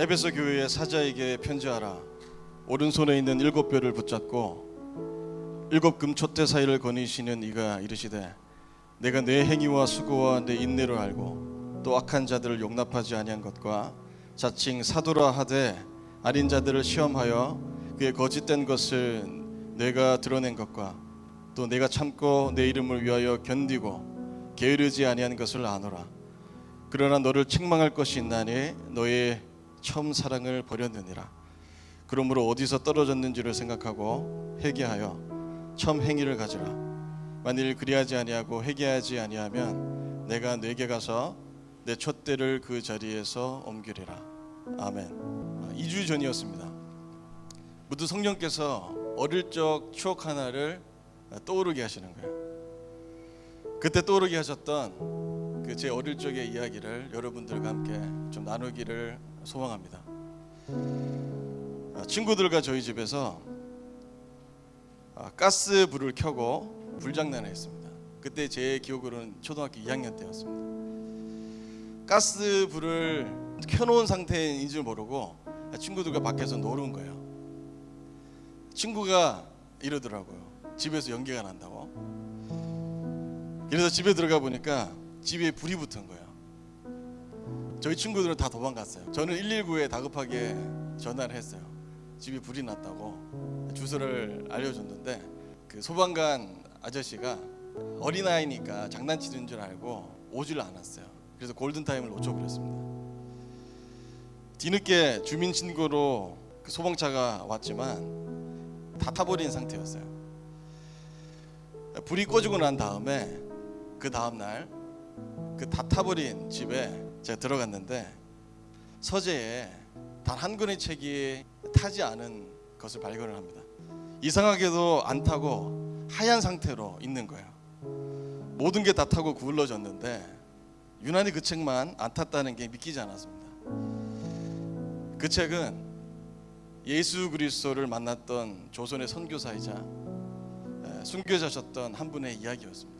에베소 교회의 사자에게 편지하라. 오른손에 있는 일곱 뼈를 붙잡고 일곱 금촛대 사이를 거니시는 이가 이르시되 내가 내 행위와 수고와 내 인내를 알고 또 악한 자들을 용납하지 아니한 것과 자칭 사도라 하되 아닌 자들을 시험하여 그의 거짓된 것을 내가 드러낸 것과 또 내가 참고 내 이름을 위하여 견디고 게으르지 아니한 것을 아노라. 그러나 너를 책망할 것이 있나니 너의 처음 사랑을 버렸느니라. 그러므로 어디서 떨어졌는지를 생각하고 회개하여 처음 행위를 가지라. 만일 그리하지 아니하고 회개하지 아니하면 내가 내게 가서 내 촛대를 그 자리에서 옮기리라. 아멘. 2주 전이었습니다. 무드 성령께서 어릴 적 추억 하나를 떠오르게 하시는 거예요. 그때 떠오르게 하셨던 그 제 어릴 적의 이야기를 여러분들과 함께 좀 나누기를 소망합니다. 아, 친구들과 저희 집에서 아, 가스 불을 켜고 불장난을 했습니다. 그때 제 기억으로는 초등학교 2학년 때였습니다. 가스 불을 켜놓은 상태인 줄 모르고 친구들과 밖에서 노는 거예요. 친구가 이러더라고요. 집에서 연기가 난다고. 그래서 집에 들어가 보니까 집에 불이 붙은 거예요. 저희 친구들은 다 도망갔어요. 저는 119에 다급하게 전화를 했어요. 집에 불이 났다고 주소를 알려줬는데 그 소방관 아저씨가 어린아이니까 장난치는 줄 알고 오질 않았어요. 그래서 골든타임을 놓쳐버렸습니다. 뒤늦게 주민 신고로 그 소방차가 왔지만 다 타버린 상태였어요. 불이 꺼지고 난 다음에 그 다음 날 그 다 타버린 집에 제가 들어갔는데 서재에 단 한 권의 책이 타지 않은 것을 발견을 합니다. 이상하게도 안 타고 하얀 상태로 있는 거예요. 모든 게 다 타고 구울러졌는데 유난히 그 책만 안 탔다는 게 믿기지 않았습니다. 그 책은 예수 그리스도를 만났던 조선의 선교사이자 순교자셨던 한 분의 이야기였습니다.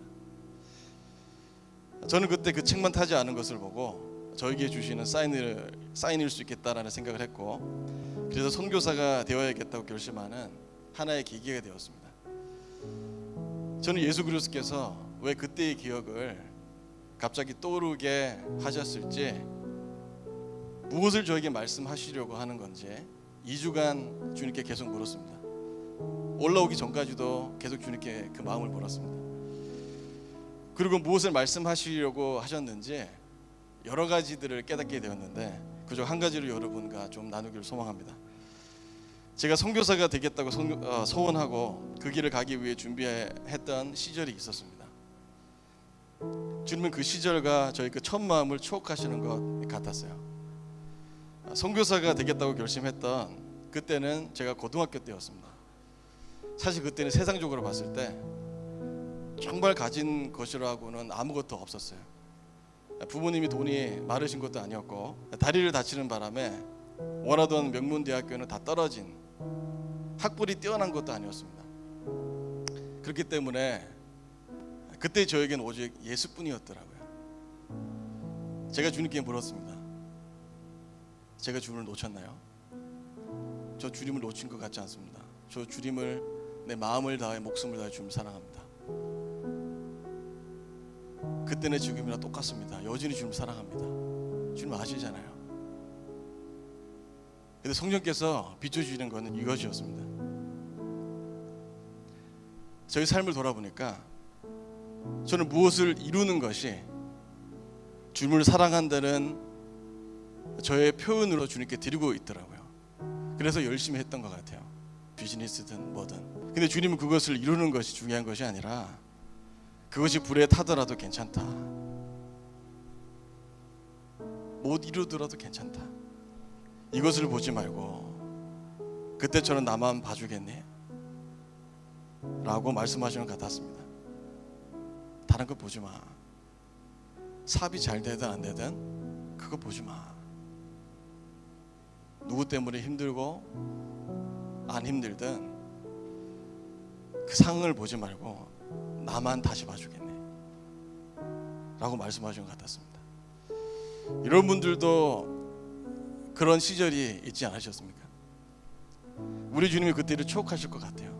저는 그때 그 책만 타지 않은 것을 보고 저에게 주시는 사인을 사인일 수 있겠다라는 생각을 했고 그래서 선교사가 되어야겠다고 결심하는 하나의 계기가 되었습니다. 저는 예수 그리스도께서 왜 그때의 기억을 갑자기 떠오르게 하셨을지 무엇을 저에게 말씀하시려고 하는 건지 2주간 주님께 계속 물었습니다. 올라오기 전까지도 계속 주님께 그 마음을 물었습니다. 그리고 무엇을 말씀하시려고 하셨는지 여러 가지들을 깨닫게 되었는데 그중 한 가지를 여러분과 좀 나누기를 소망합니다. 제가 선교사가 되겠다고 소원하고 그 길을 가기 위해 준비했던 시절이 있었습니다. 주님은 그 시절과 저희 그 첫 마음을 추억하시는 것 같았어요. 선교사가 되겠다고 결심했던 그때는 제가 고등학교 때였습니다. 사실 그때는 세상적으로 봤을 때 정말 가진 것이라고는 아무것도 없었어요. 부모님이 돈이 많으신 것도 아니었고 다리를 다치는 바람에 원하던 명문 대학교는 다 떨어진 학벌이 뛰어난 것도 아니었습니다. 그렇기 때문에 그때 저에겐 오직 예수뿐이었더라고요. 제가 주님께 물었습니다. 제가 주님을 놓쳤나요? 저 주님을 놓친 것 같지 않습니다. 저 주님을 내 마음을 다해 목숨을 다해 주님을 사랑합니다. 그때는 지금이나 똑같습니다. 여전히 주님 사랑합니다. 주님 아시잖아요. 근데 성령께서 비춰주시는 것은 이것이었습니다. 저희 삶을 돌아보니까 저는 무엇을 이루는 것이 주님을 사랑한다는 저의 표현으로 주님께 드리고 있더라고요. 그래서 열심히 했던 것 같아요. 비즈니스든 뭐든. 근데 주님은 그것을 이루는 것이 중요한 것이 아니라 그것이 불에 타더라도 괜찮다. 못 이루더라도 괜찮다. 이것을 보지 말고 그때처럼 나만 봐주겠니? 라고 말씀하시는 것 같았습니다. 다른 거 보지 마. 사업이 잘 되든 안 되든 그거 보지 마. 누구 때문에 힘들고 안 힘들든 그 상황을 보지 말고 나만 다시 봐주겠네. 라고 말씀하신 것 같았습니다. 이런 분들도 그런 시절이 있지 않으셨습니까? 우리 주님이 그때를 추억하실 것 같아요.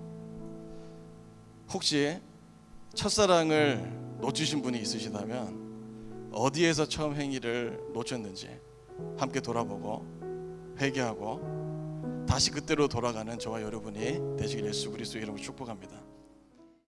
혹시 첫사랑을 놓치신 분이 있으시다면 어디에서 처음 행위를 놓쳤는지 함께 돌아보고 회개하고 다시 그때로 돌아가는 저와 여러분이 되시길 예수 그리스도 이름으로 축복합니다.